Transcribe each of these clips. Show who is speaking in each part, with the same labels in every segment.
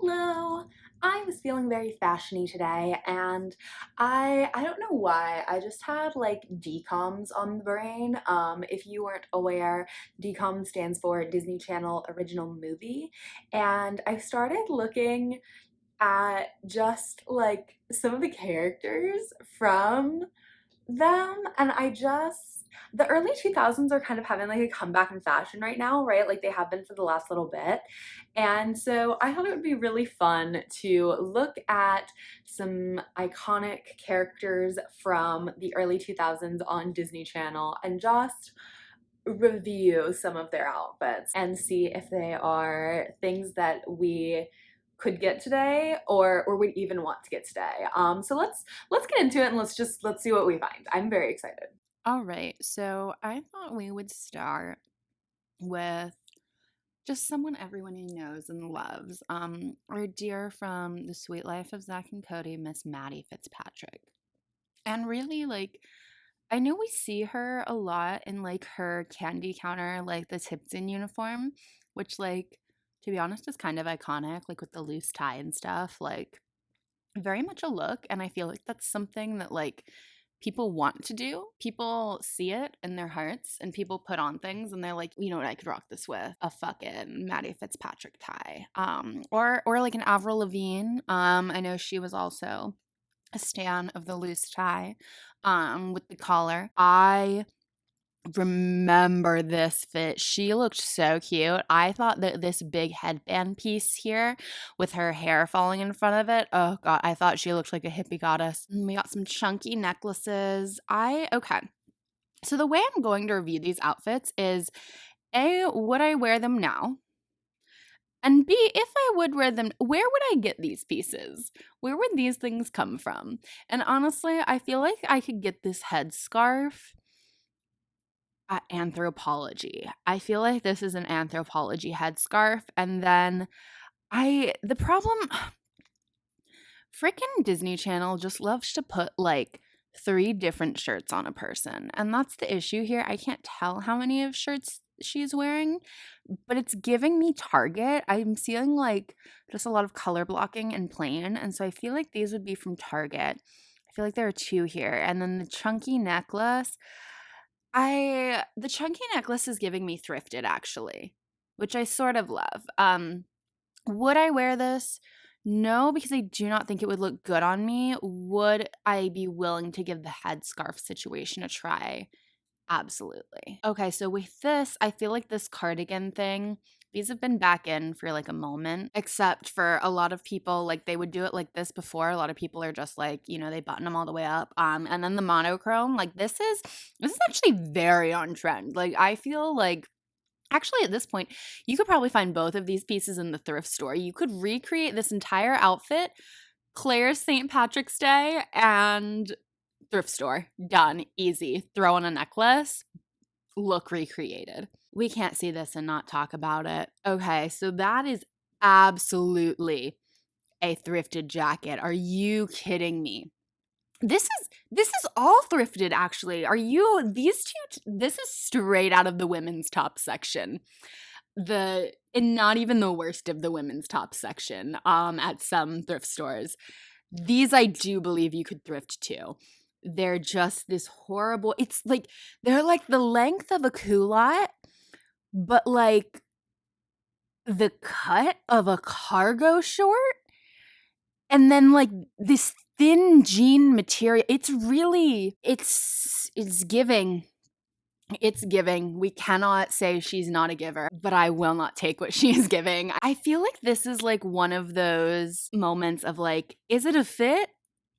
Speaker 1: Hello! I was feeling very fashiony today and I I don't know why, I just had like DCOMS on the brain. Um, if you weren't aware, DCOM stands for Disney Channel Original Movie, and I started looking at just like some of the characters from them and I just the early 2000s are kind of having like a comeback in fashion right now, right? Like they have been for the last little bit. And so I thought it would be really fun to look at some iconic characters from the early 2000s on Disney Channel and just review some of their outfits and see if they are things that we could get today or or would even want to get today. Um, so let's let's get into it and let's just let's see what we find. I'm very excited.
Speaker 2: All right, so I thought we would start with just someone everyone knows and loves. Um, our dear from The Suite Life of Zack and Cody, Miss Maddie Fitzpatrick. And really, like, I know we see her a lot in like her candy counter, like the Tipton uniform, which, like, to be honest, is kind of iconic, like with the loose tie and stuff. Like, very much a look. And I feel like that's something that, like, people want to do. People see it in their hearts and people put on things and they're like, you know what, I could rock this with a fucking Maddie Fitzpatrick tie. Um, or or like an Avril Lavigne. Um, I know she was also a stan of the loose tie um with the collar. I remember this fit. She looked so cute. I thought that this big headband piece here with her hair falling in front of it. Oh god, I thought she looked like a hippie goddess. And we got some chunky necklaces. I okay. So the way I'm going to review these outfits is A, would I wear them now? And B, if I would wear them, where would I get these pieces? Where would these things come from? And honestly, I feel like I could get this headscarf at Anthropologie. I feel like this is an Anthropologie headscarf. And then I, the problem, freaking Disney Channel just loves to put like three different shirts on a person. And that's the issue here. I can't tell how many of shirts she's wearing, but it's giving me Target. I'm seeing like just a lot of color blocking and plain. And so I feel like these would be from Target. I feel like there are two here. And then the chunky necklace. I the chunky necklace is giving me thrifted actually, which I sort of love. Um, would I wear this? No, because I do not think it would look good on me. Would I be willing to give the headscarf situation a try? Absolutely. Okay, so with this, I feel like this cardigan thing these have been back in for like a moment, except for a lot of people, like they would do it like this before. A lot of people are just like, you know, they button them all the way up. Um, and then the monochrome, like this is this is actually very on trend. Like I feel like Actually, at this point, you could probably find both of these pieces in the thrift store. You could recreate this entire outfit, Claire's St. Patrick's Day, and thrift store. Done. Easy. Throw on a necklace. Look recreated we can't see this and not talk about it. Okay, so that is absolutely a thrifted jacket. Are you kidding me? This is this is all thrifted actually. Are you these two this is straight out of the women's top section. The and not even the worst of the women's top section um at some thrift stores. These I do believe you could thrift too. They're just this horrible. It's like they're like the length of a culotte but like the cut of a cargo short and then like this thin jean material it's really it's it's giving it's giving. We cannot say she's not a giver but i will not take what she is giving. I feel like this is like one of those moments of like is it a fit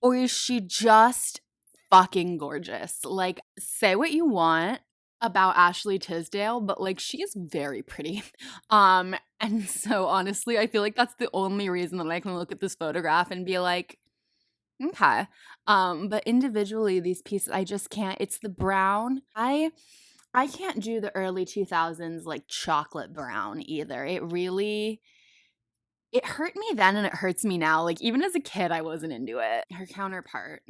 Speaker 2: or is she just fucking gorgeous? Like say what you want about Ashley Tisdale, but like she is very pretty. Um and so honestly, I feel like that's the only reason that I can look at this photograph and be like okay. Um but individually these pieces I just can't it's the brown. I I can't do the early 2000s like chocolate brown either. It really it hurt me then and it hurts me now. Like even as a kid I wasn't into it. Her counterpart,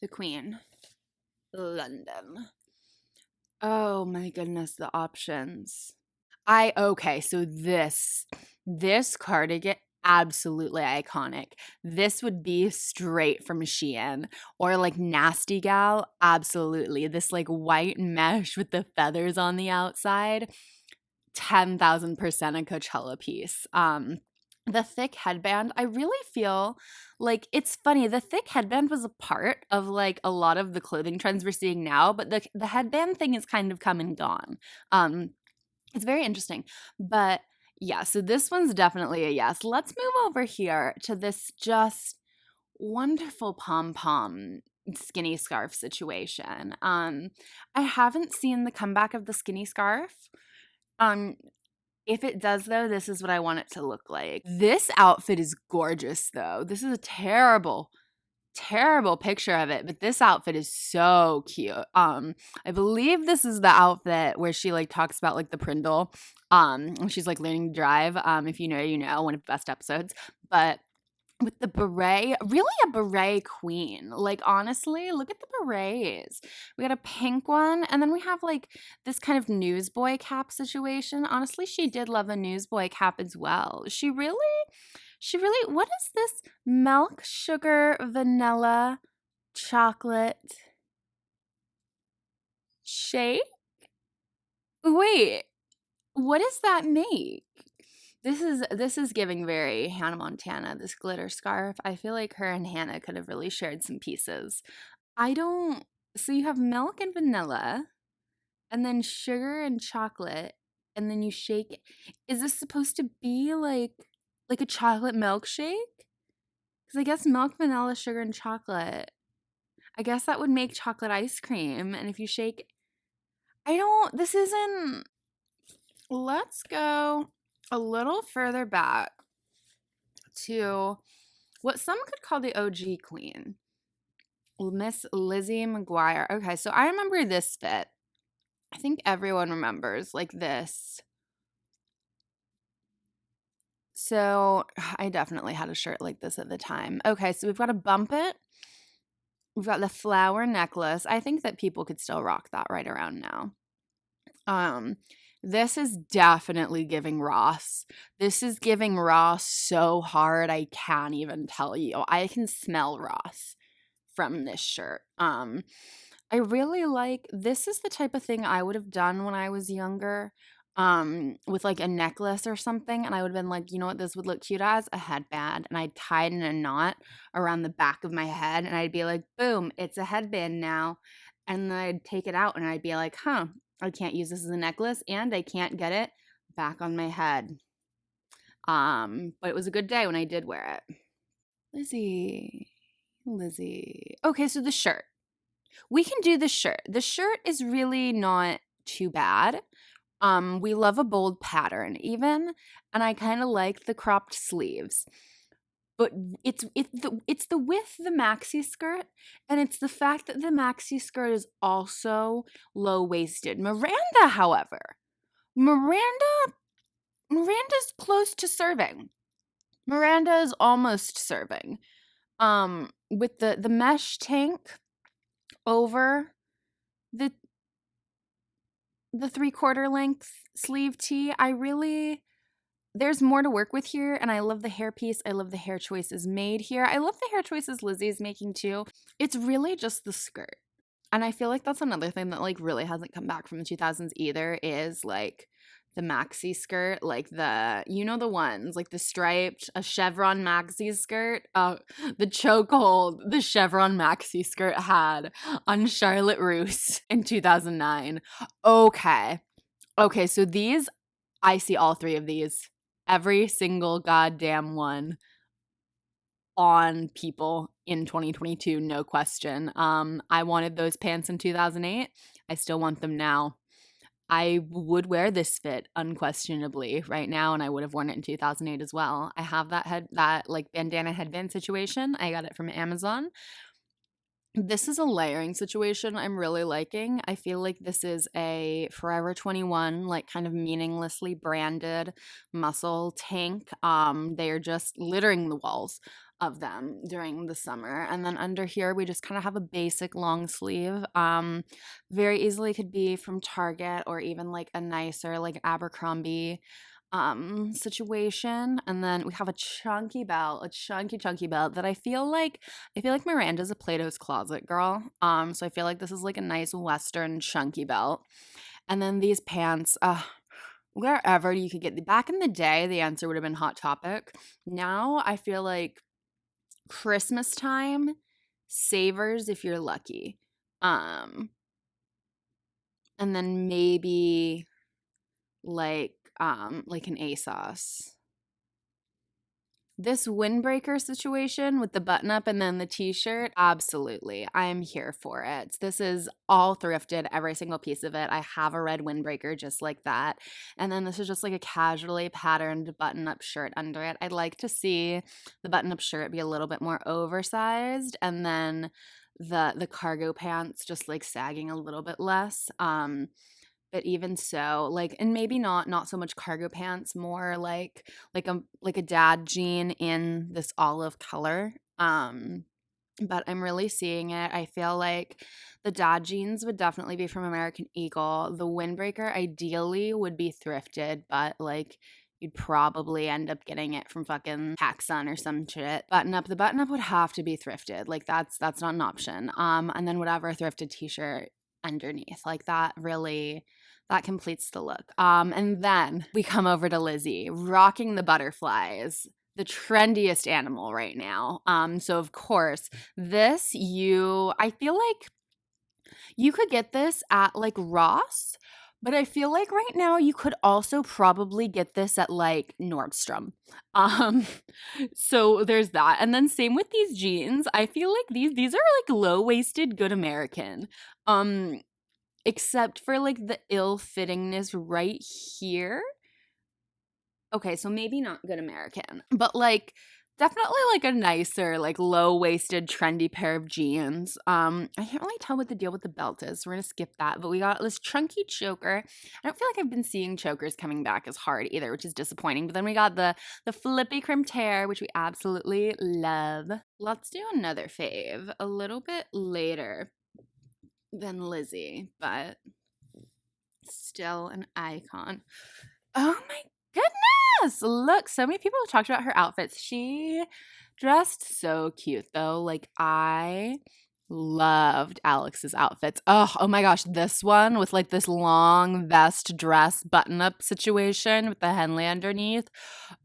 Speaker 2: the queen, London. Oh my goodness, the options. I okay, so this this cardigan absolutely iconic. This would be straight from Shein or like Nasty Gal, absolutely. This like white mesh with the feathers on the outside, 10,000% a Coachella piece. Um the thick headband, I really feel like it's funny. The thick headband was a part of like a lot of the clothing trends we're seeing now, but the the headband thing is kind of come and gone. Um it's very interesting. But yeah, so this one's definitely a yes. Let's move over here to this just wonderful pom pom skinny scarf situation. Um, I haven't seen the comeback of the skinny scarf. Um, if it does though, this is what I want it to look like. This outfit is gorgeous though. This is a terrible terrible picture of it, but this outfit is so cute. Um, I believe this is the outfit where she like talks about like the Prindle. Um, she's like learning to drive. Um, if you know, you know, one of the best episodes. But with the beret, really a beret queen. Like honestly, look at the berets. We got a pink one, and then we have like this kind of newsboy cap situation. Honestly, she did love a newsboy cap as well. She really she really, what is this? Milk, sugar, vanilla, chocolate shake? Wait, what does that make? This is this is giving very Hannah Montana, this glitter scarf. I feel like her and Hannah could have really shared some pieces. I don't so you have milk and vanilla and then sugar and chocolate and then you shake it. Is this supposed to be like like a chocolate milkshake? Because I guess milk, vanilla, sugar, and chocolate. I guess that would make chocolate ice cream. And if you shake, I don't, this isn't. Let's go a little further back to what some could call the OG queen, Miss Lizzie McGuire. Okay, so I remember this fit. I think everyone remembers like this so I definitely had a shirt like this at the time. Okay, so we've got a bump it. We've got the flower necklace. I think that people could still rock that right around now. Um, this is definitely giving Ross. This is giving Ross so hard I can't even tell you. I can smell Ross from this shirt. Um, I really like this is the type of thing I would have done when I was younger um with like a necklace or something and I would have been like, you know what this would look cute as? A headband. And I'd tie it in a knot around the back of my head and I'd be like, boom, it's a headband now. And then I'd take it out and I'd be like, huh, I can't use this as a necklace and I can't get it back on my head. Um, but it was a good day when I did wear it. Lizzie. Lizzie. Okay, so the shirt. We can do the shirt. The shirt is really not too bad. Um, we love a bold pattern even, and I kind of like the cropped sleeves. But it's it's the it's the with the maxi skirt, and it's the fact that the maxi skirt is also low waisted. Miranda, however, Miranda Miranda's close to serving. Miranda is almost serving. Um, with the the mesh tank over the the three quarter length sleeve tee. I really there's more to work with here and I love the hair piece. I love the hair choices made here. I love the hair choices Lizzie is making too. It's really just the skirt. And I feel like that's another thing that like really hasn't come back from the 2000s either is like the maxi skirt, like the you know the ones, like the striped, a chevron maxi skirt. Uh, the chokehold the chevron maxi skirt had on Charlotte Russe in 2009. Okay, okay, so these I see all three of these, every single goddamn one on people in 2022 no question um i wanted those pants in 2008 i still want them now I would wear this fit unquestionably right now, and I would have worn it in 2008 as well. I have that head, that like bandana headband situation. I got it from Amazon. This is a layering situation I'm really liking. I feel like this is a Forever 21, like kind of meaninglessly branded muscle tank. Um, they are just littering the walls of them during the summer. And then under here, we just kind of have a basic long sleeve. Um, very easily could be from Target or even like a nicer, like Abercrombie um situation and then we have a chunky belt a chunky chunky belt that i feel like i feel like miranda's a plato's closet girl um so i feel like this is like a nice western chunky belt. And then these pants uh wherever you could get the back in the day the answer would have been hot topic. Now i feel like christmas time savers if you're lucky um and then maybe like um like an ASOS. This windbreaker situation with the button up and then the t-shirt, absolutely. I am here for it. This is all thrifted, every single piece of it. I have a red windbreaker just like that. And then this is just like a casually patterned button-up shirt under it. I'd like to see the button-up shirt be a little bit more oversized and then the the cargo pants just like sagging a little bit less. Um but even so, like and maybe not not so much cargo pants, more like like a like a dad jean in this olive color. Um but I'm really seeing it. I feel like the dad jeans would definitely be from American Eagle. The windbreaker ideally would be thrifted, but like you'd probably end up getting it from fucking PacSun or some shit. Button up, the button up would have to be thrifted. Like that's that's not an option. Um, and then whatever thrifted t-shirt underneath, like that really that completes the look. Um, and then we come over to Lizzie rocking the butterflies the trendiest animal right now. Um, so of course, this you I feel like you could get this at like Ross, but I feel like right now you could also probably get this at like Nordstrom. Um so there's that. And then same with these jeans. I feel like these these are like low-waisted good American. Um except for like the ill-fittingness right here. Okay, so maybe not good American, but like definitely like a nicer, like low-waisted, trendy pair of jeans. Um, I can't really tell what the deal with the belt is. So we're gonna skip that. But we got this chunky choker. I don't feel like I've been seeing chokers coming back as hard either, which is disappointing. But then we got the the flippy crimped hair, which we absolutely love. Let's do another fave a little bit later than Lizzie, but still an icon. Oh my goodness! Look, so many people have talked about her outfits. She dressed so cute though. Like I loved Alex's outfits. Oh, oh my gosh, this one with like this long vest dress button up situation with the Henley underneath.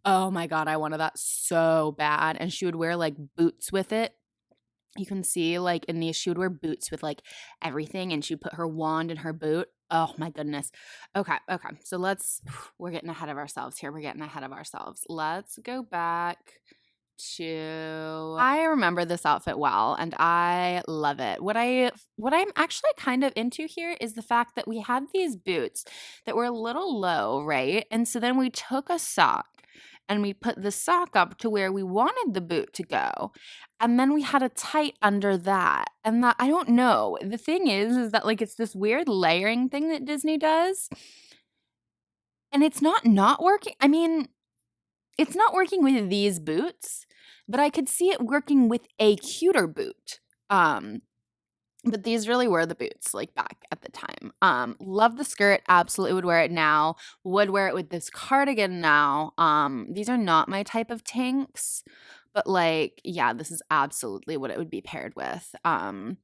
Speaker 2: Oh my god, I wanted that so bad. And she would wear like boots with it you can see like in these she would wear boots with like everything and she'd put her wand in her boot oh my goodness okay okay so let's we're getting ahead of ourselves here we're getting ahead of ourselves let's go back to I remember this outfit well and I love it. What I what I'm actually kind of into here is the fact that we had these boots that were a little low, right? And so then we took a sock and we put the sock up to where we wanted the boot to go. And then we had a tight under that. And that I don't know. The thing is is that like it's this weird layering thing that Disney does. And it's not not working. I mean, it's not working with these boots, but I could see it working with a cuter boot. Um but these really were the boots like back at the time um love the skirt absolutely would wear it now would wear it with this cardigan now um these are not my type of tanks but like yeah this is absolutely what it would be paired with um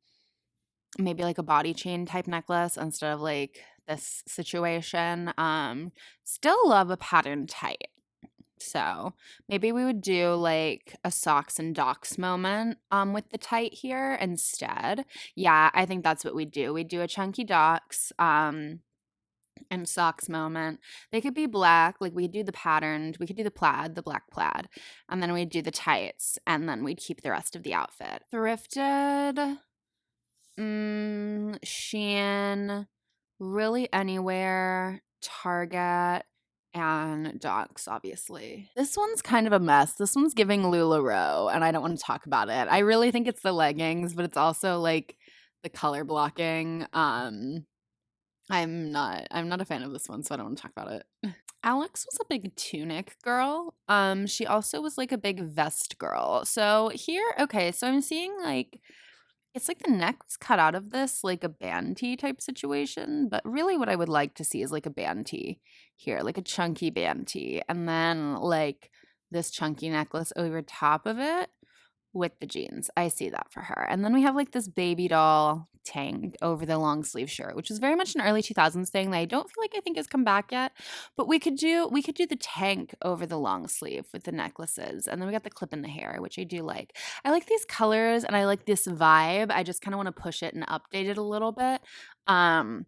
Speaker 2: maybe like a body chain type necklace instead of like this situation um still love a pattern tight so maybe we would do like a socks and docs moment um with the tight here instead. Yeah, I think that's what we do. We do a chunky docs um and socks moment. They could be black, like we do the patterned, we could do the plaid, the black plaid, and then we'd do the tights, and then we'd keep the rest of the outfit. Thrifted, mm, Shein, really anywhere, Target and docs, obviously. This one's kind of a mess. This one's giving LuLaRoe, and I don't want to talk about it. I really think it's the leggings, but it's also like the color blocking. Um, I'm not I'm not a fan of this one, so I don't want to talk about it. Alex was a big tunic girl. Um, she also was like a big vest girl. So here, okay, so I'm seeing like it's like the neck was cut out of this like a band tee type situation, but really what I would like to see is like a band tee here, like a chunky band tee, and then like this chunky necklace over top of it with the jeans. I see that for her. And then we have like this baby doll tank over the long sleeve shirt, which is very much an early 2000s thing that I don't feel like I think has come back yet. But we could do we could do the tank over the long sleeve with the necklaces. And then we got the clip in the hair, which I do like. I like these colors and I like this vibe. I just kind of want to push it and update it a little bit. Um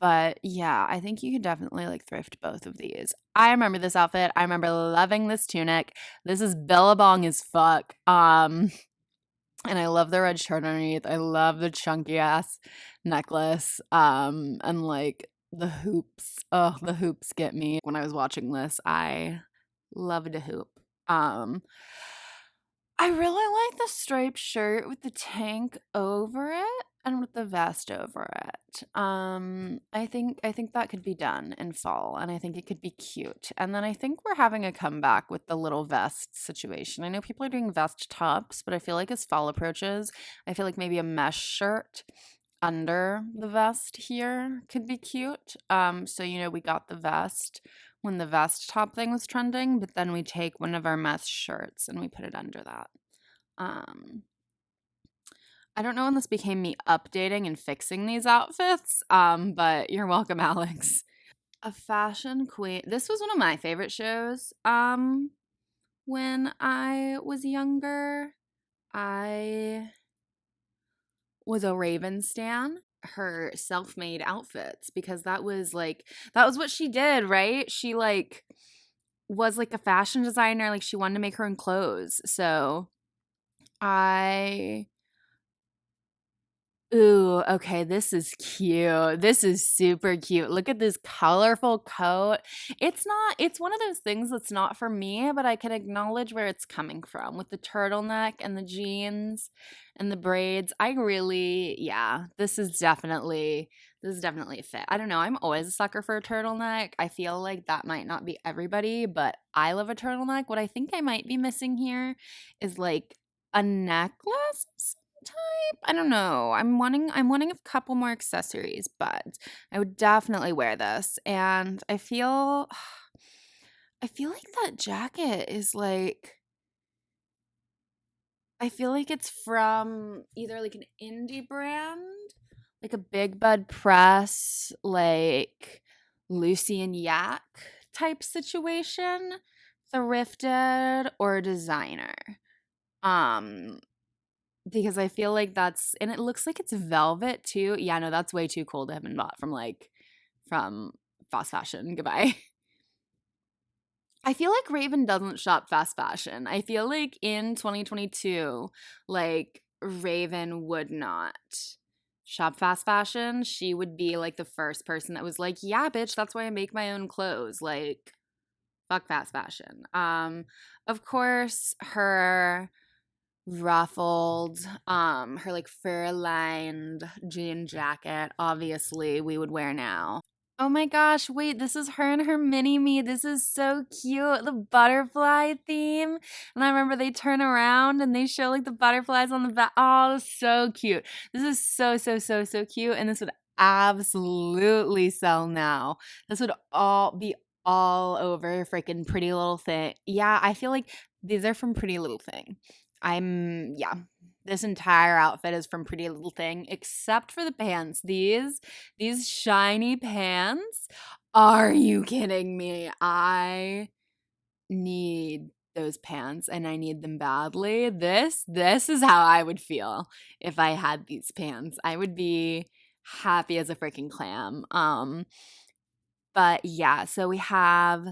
Speaker 2: but yeah, I think you could definitely like thrift both of these. I remember this outfit. I remember loving this tunic. This is Billabong as fuck. Um and I love the red shirt underneath. I love the chunky ass necklace. Um and like the hoops. Oh, the hoops get me. When I was watching this, I loved a hoop. Um I really like the striped shirt with the tank over it and with the vest over it. Um, I think I think that could be done in fall, and I think it could be cute. And then I think we're having a comeback with the little vest situation. I know people are doing vest tops, but I feel like as fall approaches, I feel like maybe a mesh shirt under the vest here could be cute. Um, so you know, we got the vest when the vest top thing was trending, but then we take one of our mesh shirts and we put it under that. Um, I don't know when this became me updating and fixing these outfits, um, but you're welcome, Alex. A fashion queen. This was one of my favorite shows. Um, when I was younger, I was a Raven stan. Her self-made outfits because that was like that was what she did, right? She like was like a fashion designer, like she wanted to make her own clothes. So I Ooh, okay, this is cute. This is super cute. Look at this colorful coat. It's not, it's one of those things that's not for me, but I can acknowledge where it's coming from with the turtleneck and the jeans and the braids. I really, yeah, this is definitely, this is definitely a fit. I don't know. I'm always a sucker for a turtleneck. I feel like that might not be everybody, but I love a turtleneck. What I think I might be missing here is like a necklace type. I don't know. I'm wanting I'm wanting a couple more accessories, but I would definitely wear this. And I feel I feel like that jacket is like I feel like it's from either like an indie brand, like a Big Bud Press, like Lucy and Yak type situation, thrifted or designer. Um because I feel like that's and it looks like it's velvet too. Yeah, no, that's way too cool to have been bought from like from fast fashion. Goodbye. I feel like Raven doesn't shop fast fashion. I feel like in 2022, like Raven would not shop fast fashion. She would be like the first person that was like, "Yeah, bitch, that's why I make my own clothes." Like fuck fast fashion. Um of course, her ruffled um her like fur lined jean jacket obviously we would wear now. Oh my gosh wait this is her and her mini me this is so cute the butterfly theme. And i remember they turn around and they show like the butterflies on the back oh so cute. This is so so so so cute and this would absolutely sell now. This would all be all over freaking pretty little thing. Yeah i feel like these are from pretty little thing I'm yeah. This entire outfit is from Pretty Little Thing except for the pants. These these shiny pants. Are you kidding me? I need those pants and I need them badly. This this is how I would feel if I had these pants. I would be happy as a freaking clam. Um but yeah, so we have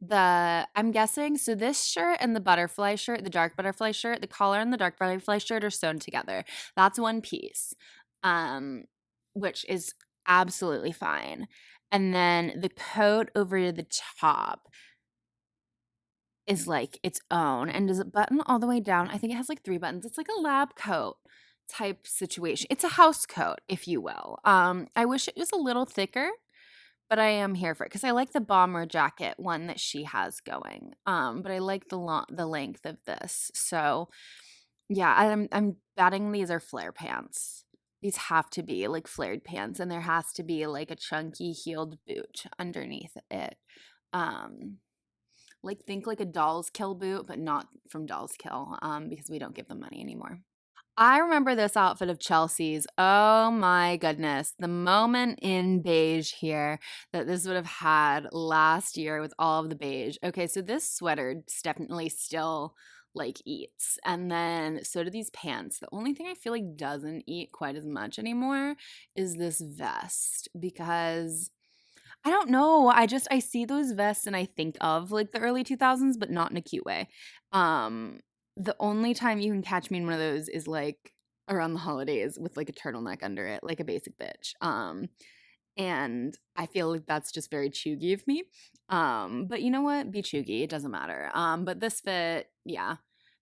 Speaker 2: the I'm guessing so this shirt and the butterfly shirt, the dark butterfly shirt, the collar and the dark butterfly shirt are sewn together. That's one piece. Um which is absolutely fine. And then the coat over the top is like its own and does it button all the way down? I think it has like three buttons. It's like a lab coat type situation. It's a house coat, if you will. Um I wish it was a little thicker but I am here for it because I like the bomber jacket one that she has going. Um, but I like the long the length of this. So Yeah, I'm I'm betting these are flare pants. These have to be like flared pants, and there has to be like a chunky heeled boot underneath it. Um, like think like a Dolls Kill boot, but not from Dolls Kill, um, because we don't give them money anymore. I remember this outfit of Chelsea's. Oh my goodness. The moment in beige here that this would have had last year with all of the beige. Okay, so this sweater definitely still like eats. And then so do these pants. The only thing I feel like doesn't eat quite as much anymore is this vest because I don't know. I just I see those vests and I think of like the early 2000s, but not in a cute way. Um, the only time you can catch me in one of those is like around the holidays with like a turtleneck under it, like a basic bitch. Um, and I feel like that's just very chuggy of me. Um, but you know what? Be chuggy. It doesn't matter. Um, but this fit, yeah.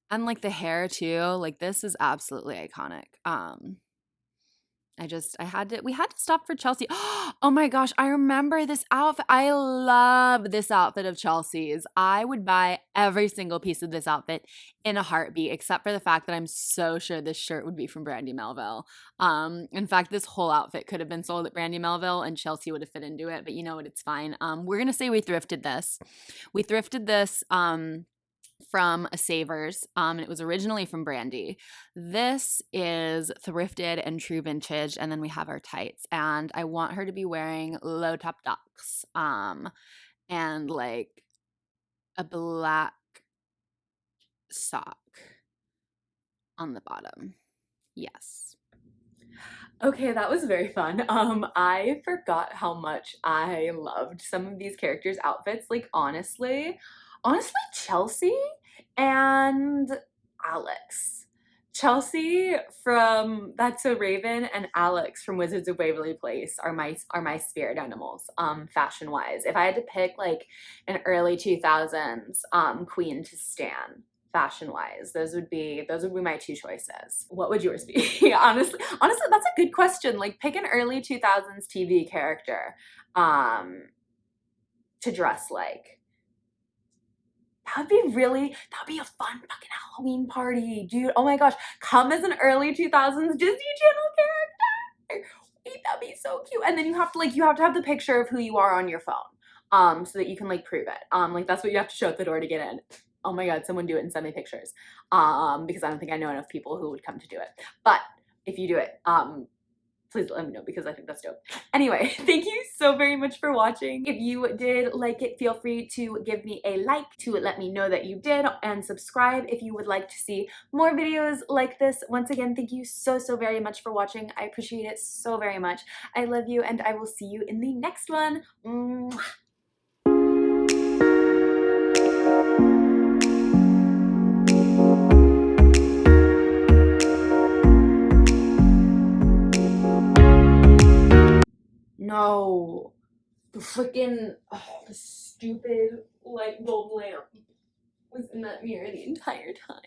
Speaker 2: And like the hair too, like this is absolutely iconic. Um, I just I had to we had to stop for Chelsea. Oh my gosh, I remember this outfit. I love this outfit of Chelsea's. I would buy every single piece of this outfit in a heartbeat, except for the fact that I'm so sure this shirt would be from Brandy Melville. Um, in fact, this whole outfit could have been sold at Brandy Melville and Chelsea would have fit into it, but you know what? It's fine. Um, we're gonna say we thrifted this. We thrifted this. Um, from a Savers. Um, and it was originally from Brandy. This is thrifted and true vintage, and then we have our tights. And I want her to be wearing low top ducks, um, and like a black sock on the bottom. Yes.
Speaker 1: Okay, that was very fun. Um, I forgot how much I loved some of these characters' outfits. Like, honestly, honestly, Chelsea and Alex. Chelsea from That's So Raven and Alex from Wizards of Waverly Place are my are my spirit animals, um, fashion wise. If I had to pick like an early 2000s um, queen to stan, fashion wise those would be those would be my two choices what would yours be honestly honestly that's a good question like pick an early 2000s tv character um to dress like that would be really that would be a fun fucking halloween party dude. Oh my gosh come as an early 2000s disney channel character. Wait, that'd be so cute. And then you have to like you have to have the picture of who you are on your phone um so that you can like prove it. Um like that's what you have to show at the door to get in. Oh my god, someone do it and send me pictures. Um, because I don't think I know enough people who would come to do it. But if you do it, um, please let me know because I think that's dope. Anyway, thank you so very much for watching. If you did like it, feel free to give me a like to let me know that you did and subscribe if you would like to see more videos like this. Once again, thank you so, so very much for watching. I appreciate it so very much. I love you and I will see you in the next one. Mwah. No. The freaking oh, the stupid light bulb lamp was in that mirror the entire time.